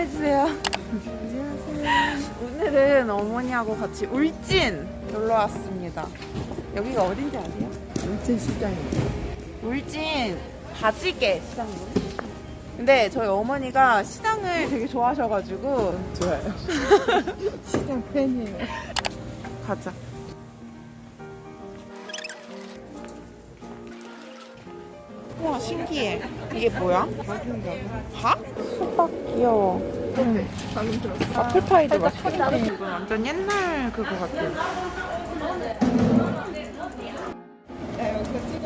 인사해주세요. 안녕하세요. 오늘은 어머니하고 같이 울진 놀러 왔습니다. 여기가 어딘지 아세요? 울진 시장이요. 울진 바지개 시장이요. 근데 저희 어머니가 시장을 되게 좋아하셔가지고 좋아요. 시장 팬이에요. 가자. 우와 신기해. 이게 뭐야? 밥? 호박 귀여워. 들었어. 아플파이도 맛있겠다. 완전 옛날 그거 찍어.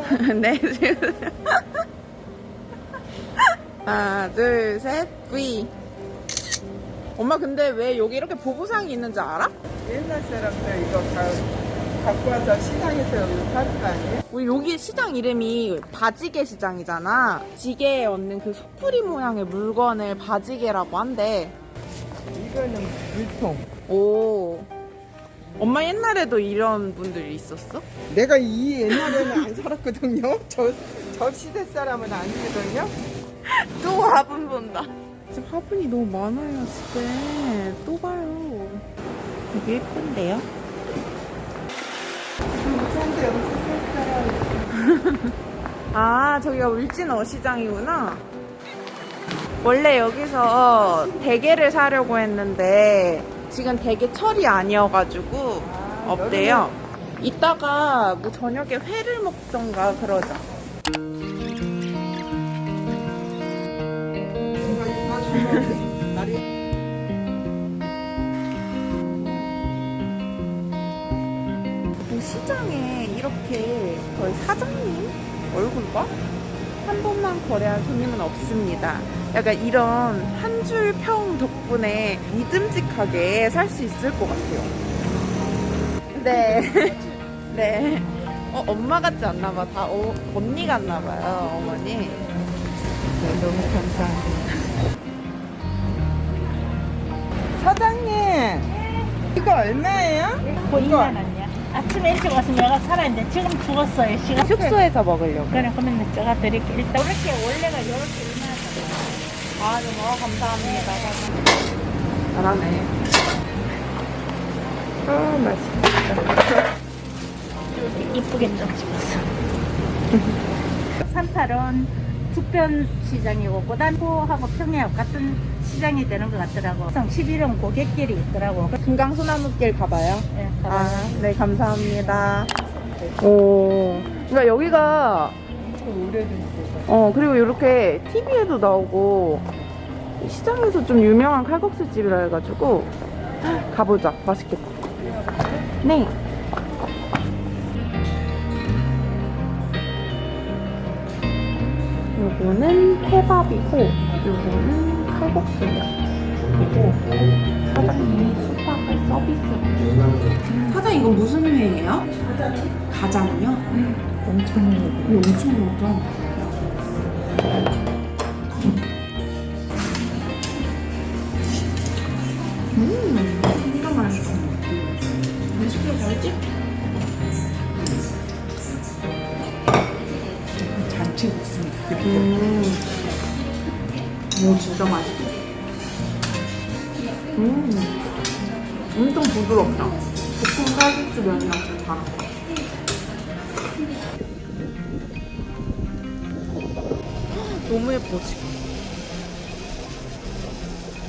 네, 지금. 하나, 둘, 셋, V. 엄마 근데 왜 여기 이렇게 보부상이 있는지 알아? 옛날 사람들 이거 다 갖고 와서 시장에서 여기 파는 거 아니에요? 우리 여기 시장 이름이 바지개 시장이잖아. 지게에 얹는 그 소쿠리 모양의 물건을 바지개라고 한대. 이거는 물통. 오. 엄마 옛날에도 이런 분들이 있었어? 내가 이 옛날에는 안 살았거든요. 저, 저 시대 사람은 아니거든요. 또 화분 본다. 지금 화분이 너무 많아요, 집에. 또 봐요. 되게 예쁜데요? 아, 저기가 울진 어 시장이구나. 원래 여기서 대게를 사려고 했는데 지금 대게 철이 아니어가지고 없대요. 이따가 뭐 저녁에 회를 먹던가 그러자. 그 시장에 이렇게 거의 사장님 얼굴과 한 번만 거래한 손님은 없습니다. 약간 이런 한 줄 평 덕분에 믿음직하게 살 수 있을 것 같아요. 네. 네. 어, 엄마 같지 않나 봐. 다 어, 언니 같나 봐요, 어머니. 네, 너무 감사합니다. 사장님, 이거 얼마예요? 뭐 2만 원이야. 아침에 일찍 와서 내가 살았는데 지금 죽었어요. 시간. 숙소에서 먹으려고. 그래 그러면 제가 드릴게. 일단 이렇게 원래가 이렇게 2만 원. 아, 너무 감사합니다. 잘하네. 아, 맛있겠다. 이렇게 이쁘게 좀 찍었어. 38은 북변 시장이고 고단포하고 평야하고 같은 시장이 되는 것 같더라고. 11은 고객길이 있더라고. 금강소나무길 가봐요. 예, 아, 네, 감사합니다. 오, 그러니까 여기가. 어, 그리고 이렇게 TV에도 나오고, 시장에서 좀 유명한 칼국수 집이라 해가지고, 가보자. 맛있겠다. 네. 요거는 케밥이고, 요거는 칼국수예요. 그리고 사장님이 수박을 서비스로 사장 이거 무슨 회예요? 가장이요? 엄청 오래. 이거 엄청 많다. 음, 진짜 맛있어. 맛있게 잘지? 잔치국수. 음, 오 진짜 맛있어. 부드럽다. 볶음 칼국수 면이랑 좀 거. 너무 예뻐 지금.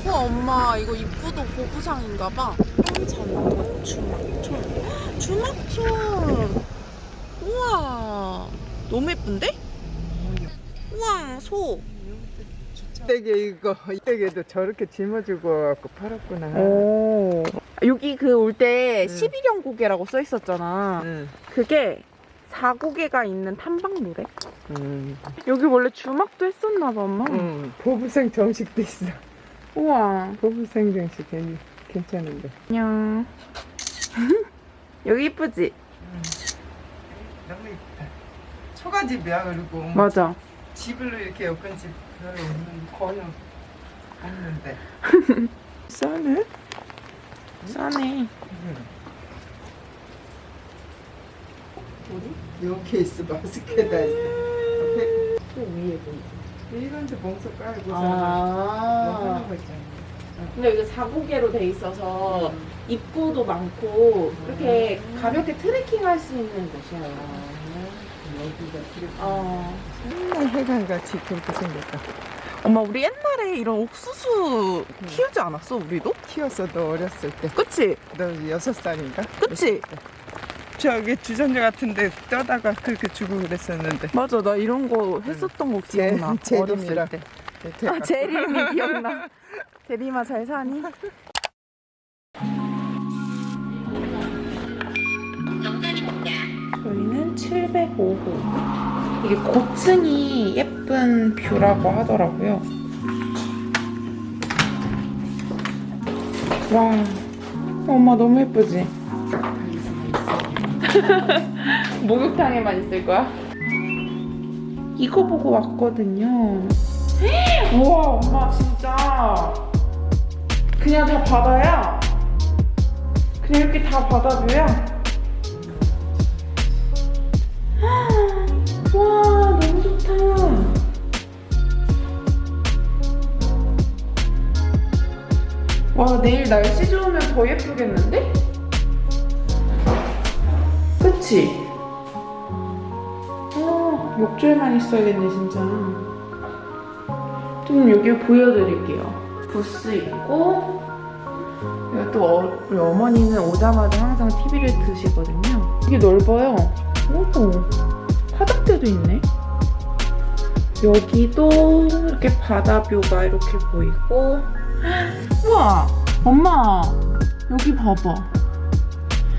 우와 엄마 이거 입구도 고부상인가봐. 주막촌. 주막촌. 우와 너무 예쁜데? 우와 소. 떼게 이거 이때게도 저렇게 짊어지고 갖고 팔았구나. 오. 여기 그 올때 응. 12경 고개라고 써 있었잖아. 응. 그게 4고개가 있는 탐방로래. 응. 여기 원래 주막도 했었나 봐, 엄마. 응. 보부생 정식도 있어. 우와. 보부생 정식 괜- 괜찮은데. 안녕. 여기 이쁘지? 너무 이쁘다. 초가집이야 그리고 맞아. 집을 이렇게 엮은 집 별로 없는 거의 없는데. 싸네? 싸네. 어디? 요 케이스 마스크에다 있어. 앞에 또 위에 보이지. 이런데 봉서 깔고 뭐 아. 하는 거 있잖아. 근데 여기 사고개로 돼 있어서 입구도 많고 이렇게 가볍게 트레킹 할 수 있는 곳이에요. 여기가 그렇게 어. 맨날 해관같이 그렇게 생겼다. 엄마 우리 옛날에 이런 옥수수 키우지 않았어 우리도? 키웠어 너 어렸을 때. 그치? 너 여섯 살인가? 그치? 저기 주전자 같은데 떠다가 그렇게 주고 그랬었는데. 맞아 나 이런 거 했었던 거 기억나 제- 어렸을. 때 대박. 아, 제림이 기억나 제림아 잘 사니? 저희는 705호 이게 고층이 예쁜 뷰라고 하더라고요. 와 엄마 너무 예쁘지? 목욕탕에만 있을 거야? 이거 보고 왔거든요. 우와 엄마 진짜. 그냥 다 바다야? 그냥 이렇게 다 바다뷰야 내일 날씨 좋으면 더 예쁘겠는데? 그치? 어 목줄만 있어야겠네 진짜 좀 여기 보여드릴게요. 부스 있고 또 어, 우리 어머니는 오자마자 항상 TV를 드시거든요. 되게 넓어요. 오, 화장대도 있네. 여기도 이렇게 바다뷰가 이렇게 보이고 우와 엄마 여기 봐봐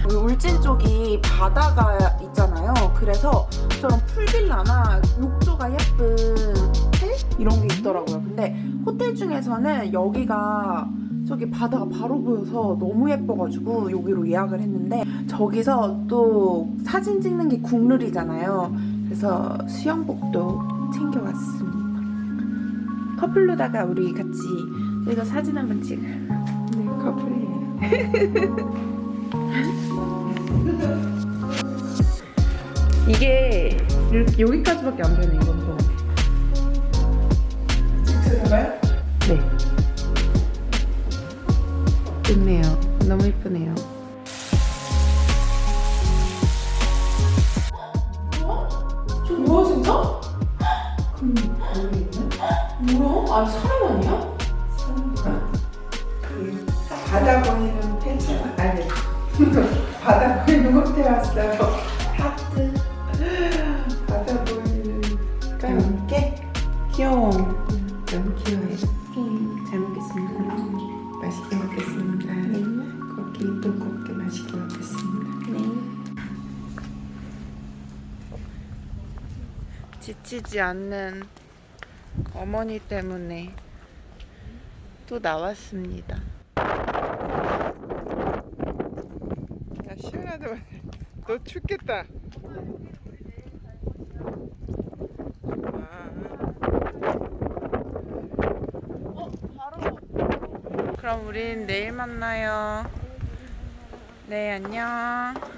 울진 쪽이 바다가 있잖아요 그래서 저런 풀빌라나 욕조가 예쁜 호텔 이런 게 있더라고요. 근데 호텔 중에서는 여기가 저기 바다가 바로 보여서 너무 예뻐가지고 여기로 예약을 했는데 저기서 또 사진 찍는 게 국룰이잖아요. 그래서 수영복도 챙겨왔습니다. 커플로다가 우리 같이 여기서 사진 한번 찍어요. 이게 이렇게 여기까지밖에 안 되네 이건 또. 들어가요? 네. 좋네요. 너무 예쁘네요. 저 뭐야 진짜? 음, 뭐야? 아니 사람 아니야? 바다 보이 지치지 않는 어머니 때문에 또 나왔습니다. 야 시원하다. 너 춥겠다. 그럼 우린 내일 만나요. 네, 안녕.